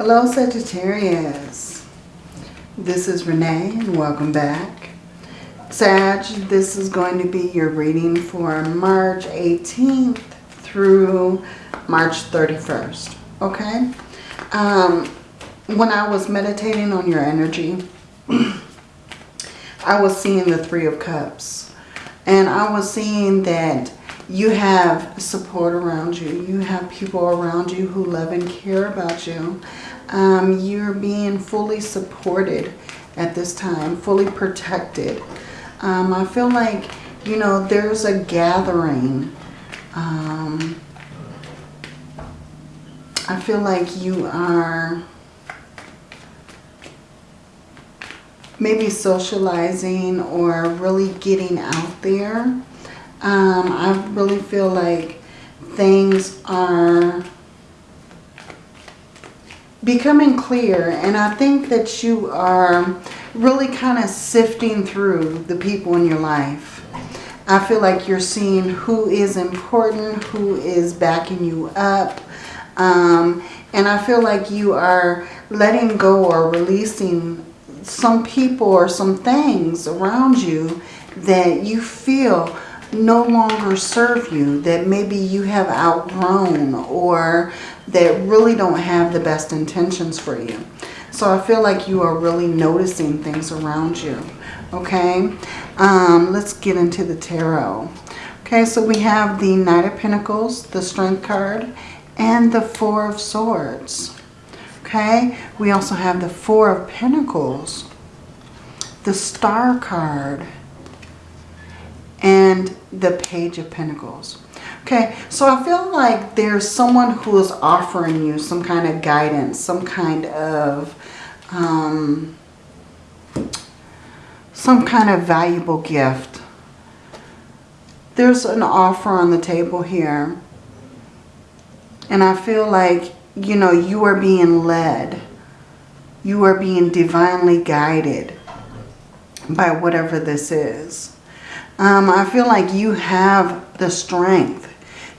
Hello Sagittarius. This is Renee and welcome back. Sag, this is going to be your reading for March 18th through March 31st. Okay? Um, when I was meditating on your energy, I was seeing the Three of Cups. And I was seeing that you have support around you. You have people around you who love and care about you. Um, you're being fully supported at this time, fully protected. Um, I feel like, you know, there's a gathering. Um, I feel like you are maybe socializing or really getting out there. Um, I really feel like things are becoming clear and I think that you are really kind of sifting through the people in your life. I feel like you're seeing who is important, who is backing you up. Um, and I feel like you are letting go or releasing some people or some things around you that you feel no longer serve you, that maybe you have outgrown or that really don't have the best intentions for you. So I feel like you are really noticing things around you. Okay, um, let's get into the tarot. Okay, so we have the Knight of Pentacles, the Strength card, and the Four of Swords. Okay, we also have the Four of Pentacles, the Star card, and the Page of Pentacles. Okay, so I feel like there's someone who is offering you some kind of guidance, some kind of, um, some kind of valuable gift. There's an offer on the table here. And I feel like you know, you are being led. You are being divinely guided by whatever this is. Um, I feel like you have the strength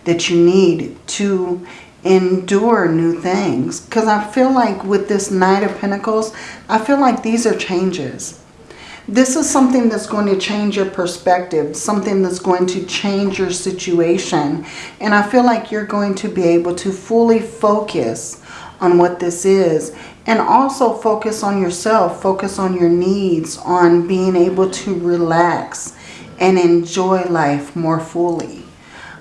that you need to endure new things. Because I feel like with this Knight of Pentacles, I feel like these are changes. This is something that's going to change your perspective, something that's going to change your situation. And I feel like you're going to be able to fully focus on what this is and also focus on yourself, focus on your needs, on being able to relax and enjoy life more fully.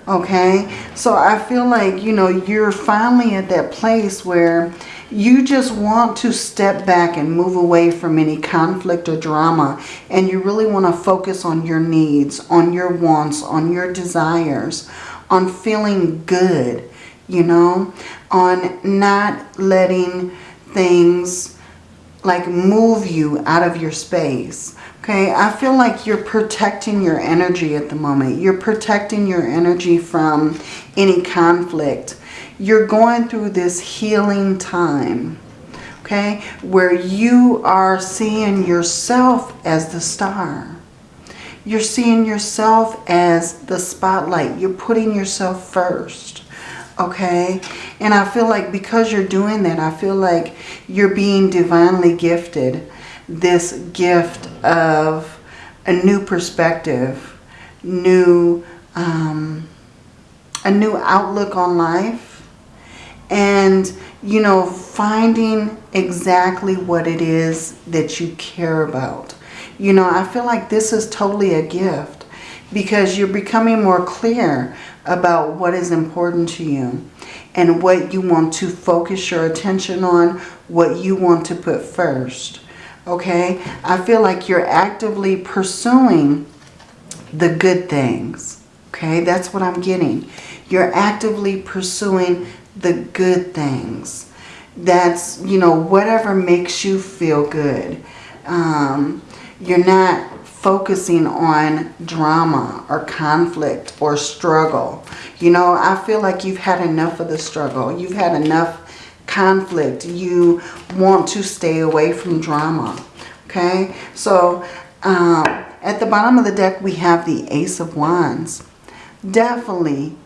Okay, so I feel like, you know, you're finally at that place where you just want to step back and move away from any conflict or drama. And you really want to focus on your needs, on your wants, on your desires, on feeling good, you know, on not letting things like move you out of your space. Okay, I feel like you're protecting your energy at the moment. You're protecting your energy from any conflict you're going through this healing time, okay, where you are seeing yourself as the star. You're seeing yourself as the spotlight. You're putting yourself first, okay? And I feel like because you're doing that, I feel like you're being divinely gifted this gift of a new perspective, new, um, a new outlook on life, and, you know, finding exactly what it is that you care about. You know, I feel like this is totally a gift because you're becoming more clear about what is important to you and what you want to focus your attention on, what you want to put first. Okay? I feel like you're actively pursuing the good things. Okay? That's what I'm getting. You're actively pursuing the good things. That's, you know, whatever makes you feel good. Um, you're not focusing on drama or conflict or struggle. You know, I feel like you've had enough of the struggle. You've had enough conflict. You want to stay away from drama. Okay, so um, at the bottom of the deck we have the Ace of Wands. Definitely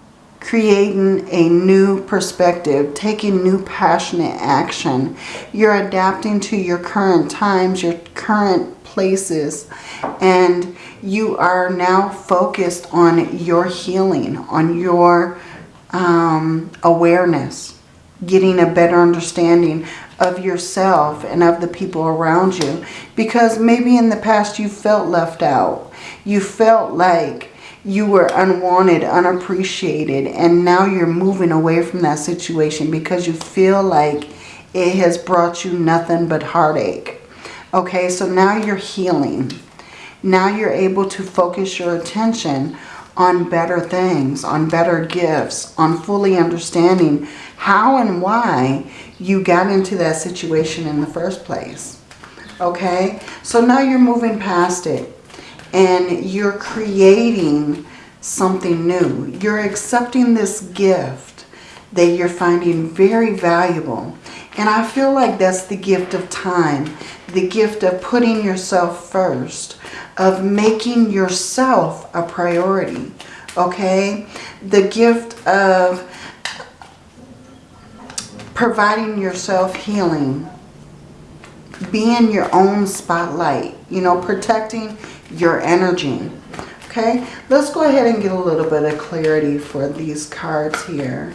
creating a new perspective, taking new passionate action. You're adapting to your current times, your current places, and you are now focused on your healing, on your um, awareness, getting a better understanding of yourself and of the people around you. Because maybe in the past you felt left out. You felt like you were unwanted, unappreciated, and now you're moving away from that situation because you feel like it has brought you nothing but heartache. Okay, so now you're healing. Now you're able to focus your attention on better things, on better gifts, on fully understanding how and why you got into that situation in the first place. Okay, so now you're moving past it and you're creating something new. You're accepting this gift that you're finding very valuable. And I feel like that's the gift of time, the gift of putting yourself first, of making yourself a priority, okay? The gift of providing yourself healing, being your own spotlight, you know, protecting your energy. Okay, let's go ahead and get a little bit of clarity for these cards here.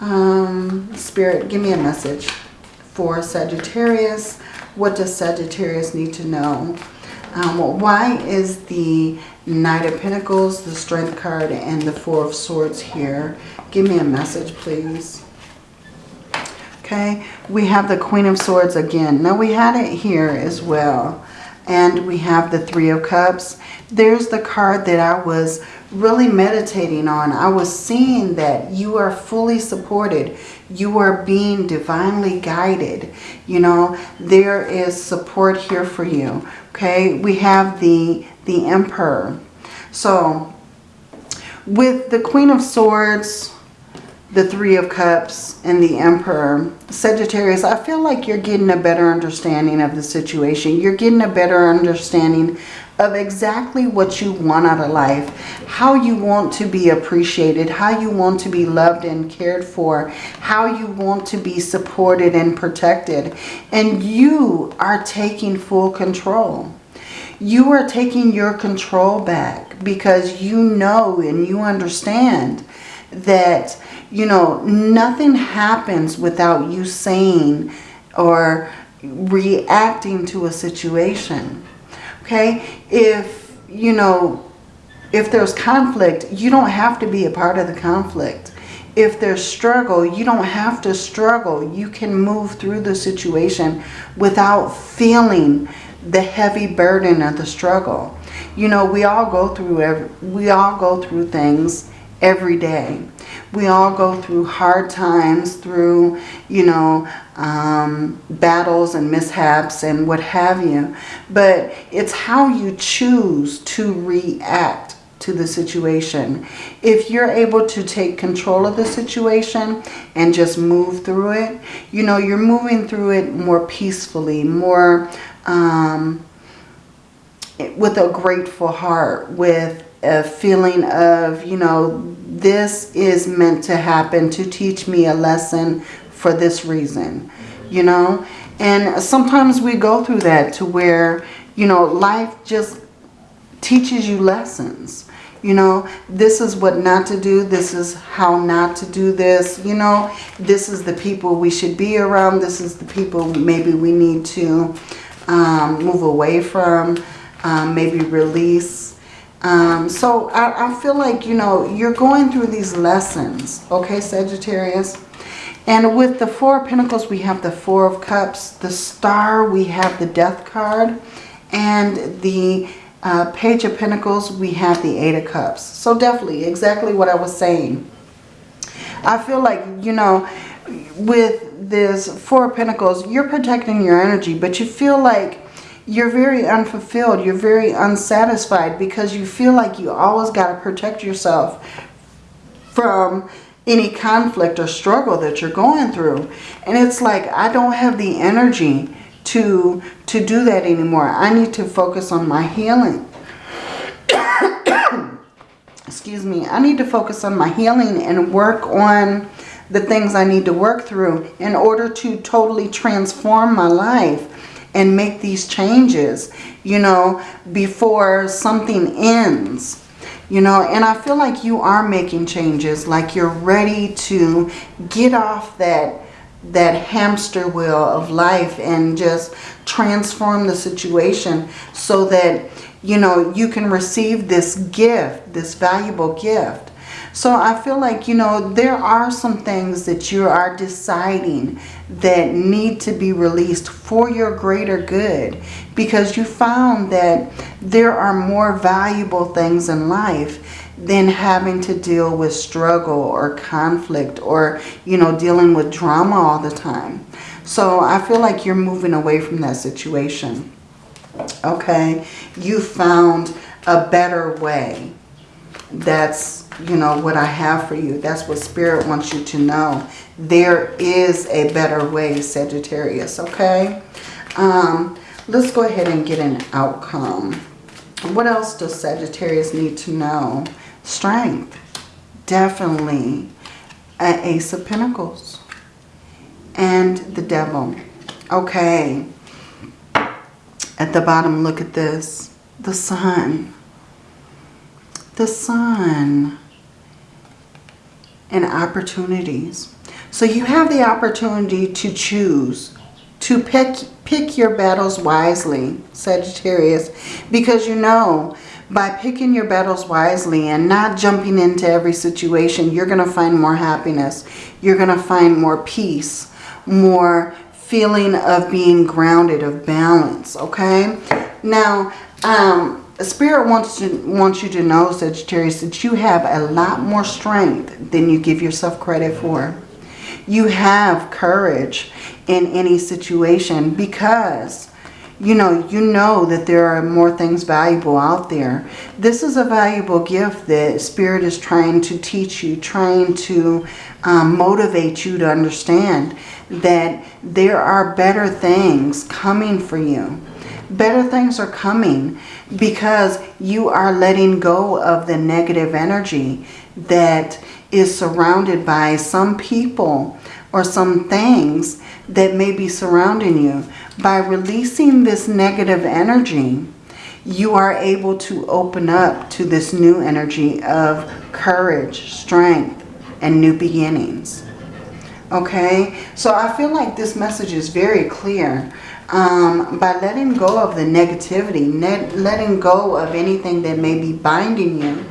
Um, Spirit, give me a message for Sagittarius. What does Sagittarius need to know? Um, why is the Knight of Pentacles, the Strength card, and the Four of Swords here? Give me a message, please. Okay, we have the Queen of Swords again. Now, we had it here as well and we have the Three of Cups. There's the card that I was really meditating on. I was seeing that you are fully supported. You are being divinely guided. You know, there is support here for you. Okay, we have the, the Emperor. So, with the Queen of Swords, the Three of Cups and the Emperor. Sagittarius, I feel like you're getting a better understanding of the situation. You're getting a better understanding of exactly what you want out of life, how you want to be appreciated, how you want to be loved and cared for, how you want to be supported and protected. And you are taking full control. You are taking your control back because you know and you understand that you know, nothing happens without you saying or reacting to a situation. Okay? If, you know, if there's conflict, you don't have to be a part of the conflict. If there's struggle, you don't have to struggle. You can move through the situation without feeling the heavy burden of the struggle. You know, we all go through every, we all go through things every day. We all go through hard times, through, you know, um, battles and mishaps and what have you. But it's how you choose to react to the situation. If you're able to take control of the situation and just move through it, you know, you're moving through it more peacefully, more um, with a grateful heart, with a feeling of, you know, this is meant to happen to teach me a lesson for this reason, you know. And sometimes we go through that to where, you know, life just teaches you lessons. You know, this is what not to do. This is how not to do this. You know, this is the people we should be around. This is the people maybe we need to um, move away from, um, maybe release um, so I, I feel like, you know, you're going through these lessons, okay, Sagittarius? And with the Four of Pentacles, we have the Four of Cups. The Star, we have the Death card. And the uh, Page of Pentacles, we have the Eight of Cups. So definitely, exactly what I was saying. I feel like, you know, with this Four of Pentacles, you're protecting your energy, but you feel like you're very unfulfilled. You're very unsatisfied because you feel like you always got to protect yourself from any conflict or struggle that you're going through. And it's like, I don't have the energy to, to do that anymore. I need to focus on my healing. excuse me, I need to focus on my healing and work on the things I need to work through in order to totally transform my life and make these changes, you know, before something ends. You know, and I feel like you are making changes, like you're ready to get off that that hamster wheel of life and just transform the situation so that, you know, you can receive this gift, this valuable gift. So I feel like, you know, there are some things that you are deciding that need to be released for your greater good because you found that there are more valuable things in life than having to deal with struggle or conflict or, you know, dealing with drama all the time. So I feel like you're moving away from that situation. Okay, you found a better way. That's, you know, what I have for you. That's what Spirit wants you to know. There is a better way, Sagittarius, okay? Um, let's go ahead and get an outcome. What else does Sagittarius need to know? Strength. Definitely an Ace of Pentacles. And the Devil. Okay. At the bottom, look at this. The Sun. The Sun. And opportunities. So you have the opportunity to choose. To pick, pick your battles wisely, Sagittarius. Because you know by picking your battles wisely and not jumping into every situation, you're going to find more happiness. You're going to find more peace, more feeling of being grounded, of balance, okay? Now, um, Spirit wants, to, wants you to know, Sagittarius, that you have a lot more strength than you give yourself credit for. You have courage in any situation because you know, you know that there are more things valuable out there. This is a valuable gift that Spirit is trying to teach you, trying to um, motivate you to understand that there are better things coming for you. Better things are coming because you are letting go of the negative energy that is surrounded by some people or some things that may be surrounding you. By releasing this negative energy, you are able to open up to this new energy of courage, strength, and new beginnings. Okay, so I feel like this message is very clear. Um, by letting go of the negativity, letting go of anything that may be binding you,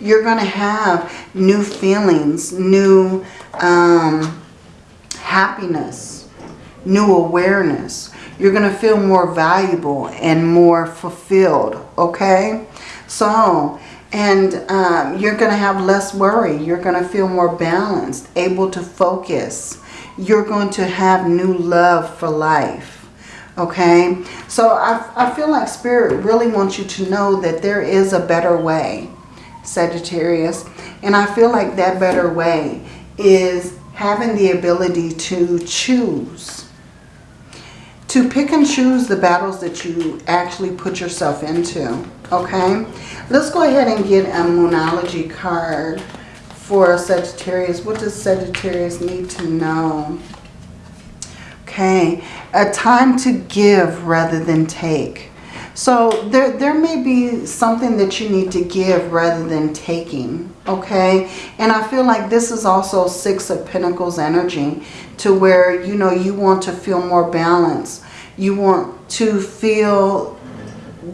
you're going to have new feelings, new um, happiness, new awareness. You're going to feel more valuable and more fulfilled, okay? So, and um, you're going to have less worry. You're going to feel more balanced, able to focus. You're going to have new love for life, okay? So I, I feel like Spirit really wants you to know that there is a better way, Sagittarius. And I feel like that better way is having the ability to choose. To pick and choose the battles that you actually put yourself into. Okay? Let's go ahead and get a Moonology card for Sagittarius. What does Sagittarius need to know? Okay. A time to give rather than take. So there, there may be something that you need to give rather than taking, okay? And I feel like this is also Six of Pentacles energy to where, you know, you want to feel more balance. You want to feel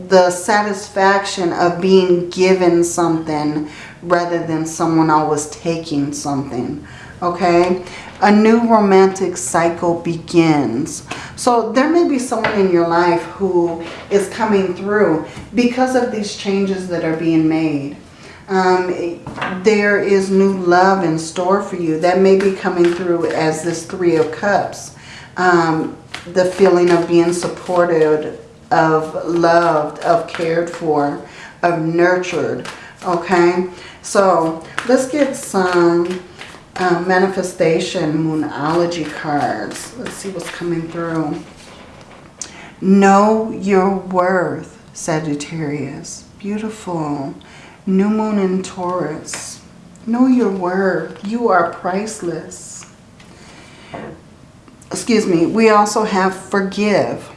the satisfaction of being given something rather than someone always taking something, okay? A new romantic cycle begins. So there may be someone in your life who is coming through because of these changes that are being made. Um, there is new love in store for you. That may be coming through as this Three of Cups. Um, the feeling of being supported, of loved, of cared for, of nurtured. Okay, so let's get some uh, manifestation moonology cards. Let's see what's coming through. Know your worth, Sagittarius. Beautiful. New moon in Taurus. Know your worth. You are priceless. Excuse me. We also have forgive.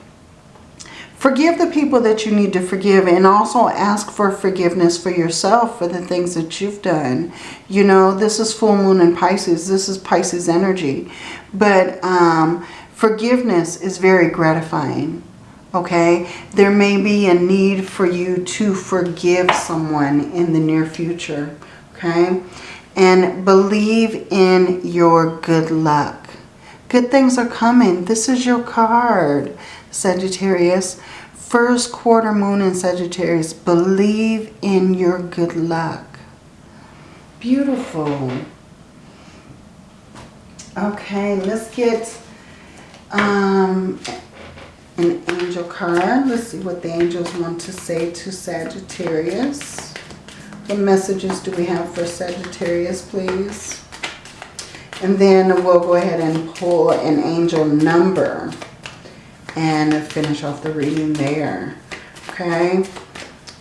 Forgive the people that you need to forgive and also ask for forgiveness for yourself for the things that you've done. You know, this is full moon in Pisces. This is Pisces energy. But um, forgiveness is very gratifying. Okay? There may be a need for you to forgive someone in the near future. Okay? And believe in your good luck. Good things are coming. This is your card. Sagittarius. First quarter moon in Sagittarius. Believe in your good luck. Beautiful. Okay, let's get um, an angel card. Let's see what the angels want to say to Sagittarius. What messages do we have for Sagittarius, please? And then we'll go ahead and pull an angel number and finish off the reading there. Okay.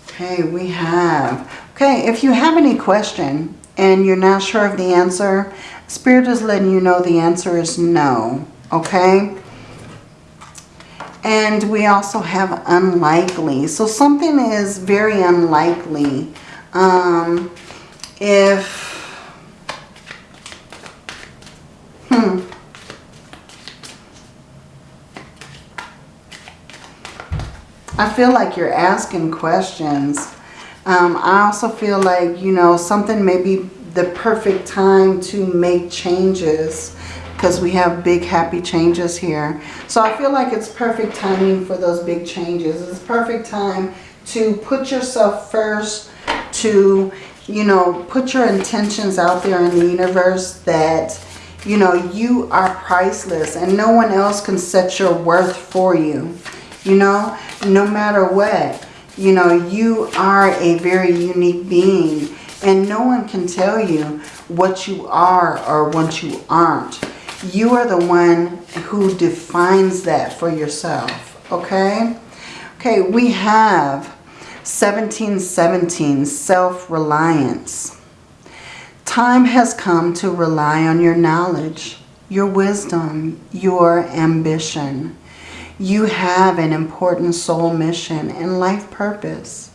Okay, we have. Okay, if you have any question and you're not sure of the answer, Spirit is letting you know the answer is no. Okay. And we also have unlikely. So something is very unlikely. Um, if... Hmm. I feel like you're asking questions. Um, I also feel like, you know, something may be the perfect time to make changes because we have big happy changes here. So I feel like it's perfect timing for those big changes. It's perfect time to put yourself first, to, you know, put your intentions out there in the universe that, you know, you are priceless and no one else can set your worth for you. You know, no matter what, you know, you are a very unique being and no one can tell you what you are or what you aren't. You are the one who defines that for yourself, okay? Okay, we have 1717, self-reliance. Time has come to rely on your knowledge, your wisdom, your ambition. You have an important soul mission and life purpose.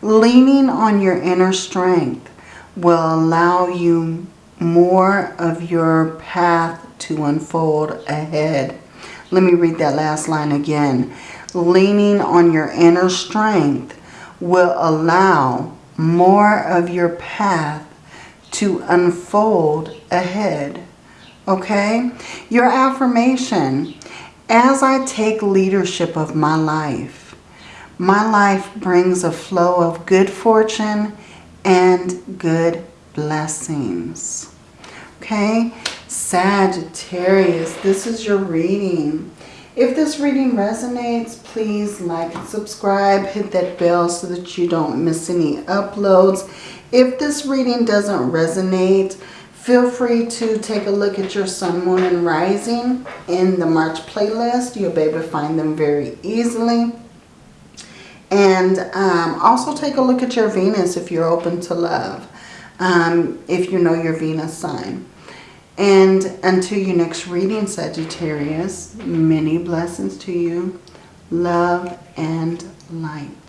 Leaning on your inner strength will allow you more of your path to unfold ahead. Let me read that last line again. Leaning on your inner strength will allow more of your path to unfold ahead. Okay? Your affirmation. As I take leadership of my life, my life brings a flow of good fortune and good blessings. Okay, Sagittarius, this is your reading. If this reading resonates, please like and subscribe. Hit that bell so that you don't miss any uploads. If this reading doesn't resonate, Feel free to take a look at your Sun, Moon, and Rising in the March playlist. You'll be able to find them very easily. And um, also take a look at your Venus if you're open to love. Um, if you know your Venus sign. And until your next reading, Sagittarius, many blessings to you. Love and light.